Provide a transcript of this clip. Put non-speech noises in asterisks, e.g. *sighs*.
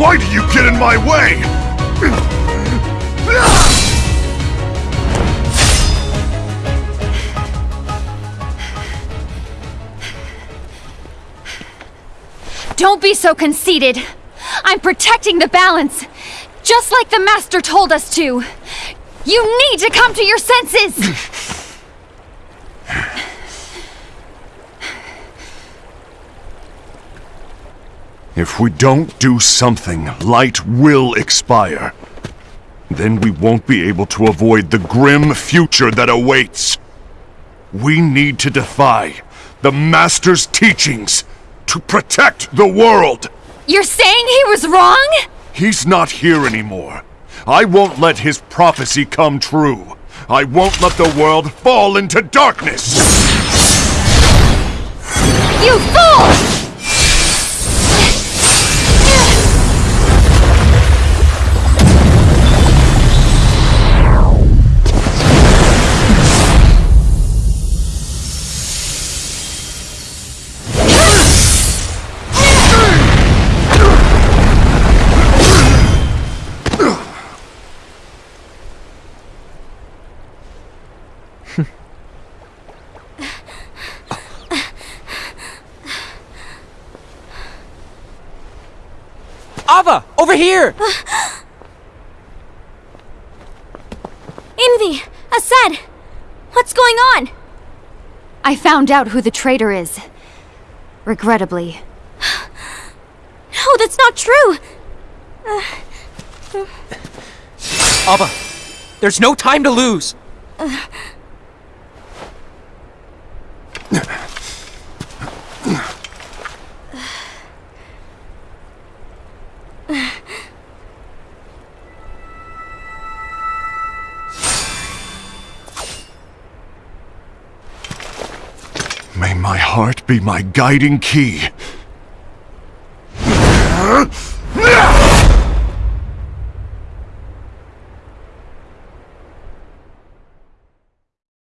Why do you get in my way? Don't be so conceited. I'm protecting the balance, just like the Master told us to. You need to come to your senses! If we don't do something, light will expire. Then we won't be able to avoid the grim future that awaits. We need to defy the Master's teachings to protect the world! You're saying he was wrong? He's not here anymore. I won't let his prophecy come true. I won't let the world fall into darkness! Ava! Over here! *gasps* Invi! Aced! What's going on? I found out who the traitor is. Regrettably. *gasps* No, that's not true! Ava, there's no time to lose! *sighs* *sighs* *sighs* May my heart be my guiding key.